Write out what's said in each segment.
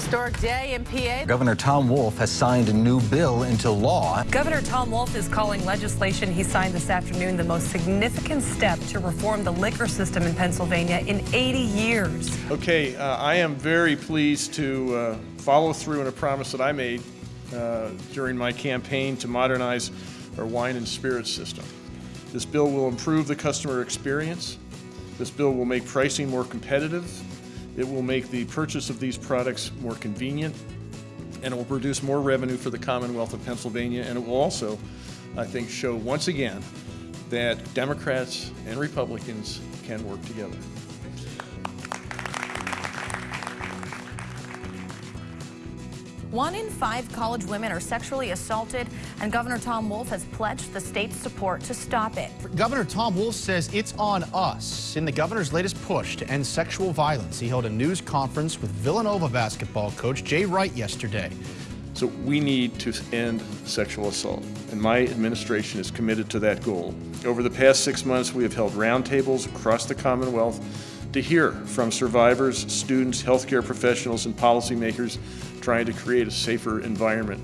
Historic day in PA. Governor Tom Wolf has signed a new bill into law. Governor Tom Wolf is calling legislation he signed this afternoon the most significant step to reform the liquor system in Pennsylvania in 80 years. Okay, uh, I am very pleased to uh, follow through on a promise that I made uh, during my campaign to modernize our wine and spirits system. This bill will improve the customer experience. This bill will make pricing more competitive. It will make the purchase of these products more convenient, and it will produce more revenue for the Commonwealth of Pennsylvania, and it will also, I think, show once again that Democrats and Republicans can work together. One in five college women are sexually assaulted, and Governor Tom Wolf has pledged the state's support to stop it. Governor Tom Wolf says it's on us. In the governor's latest push to end sexual violence, he held a news conference with Villanova basketball coach Jay Wright yesterday. So we need to end sexual assault, and my administration is committed to that goal. Over the past six months, we have held roundtables across the Commonwealth to hear from survivors, students, healthcare professionals, and policymakers trying to create a safer environment,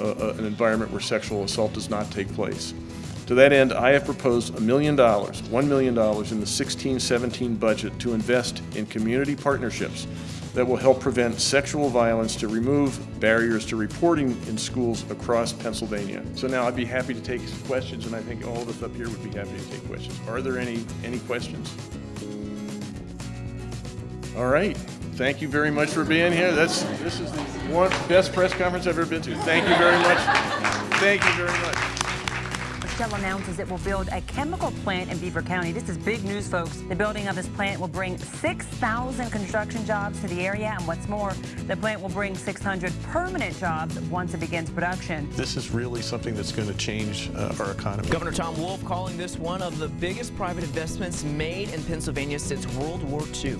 uh, uh, an environment where sexual assault does not take place. To that end, I have proposed a million dollars, $1 million in the 16-17 budget to invest in community partnerships that will help prevent sexual violence to remove barriers to reporting in schools across Pennsylvania. So now I'd be happy to take questions, and I think all of us up here would be happy to take questions. Are there any, any questions? All right. Thank you very much for being here. That's this is the one best press conference I've ever been to. Thank you very much. Thank you very much. Shell announces it will build a chemical plant in Beaver County. This is big news, folks. The building of this plant will bring 6,000 construction jobs to the area, and what's more, the plant will bring 600 permanent jobs once it begins production. This is really something that's going to change uh, our economy. Governor Tom Wolf calling this one of the biggest private investments made in Pennsylvania since World War II.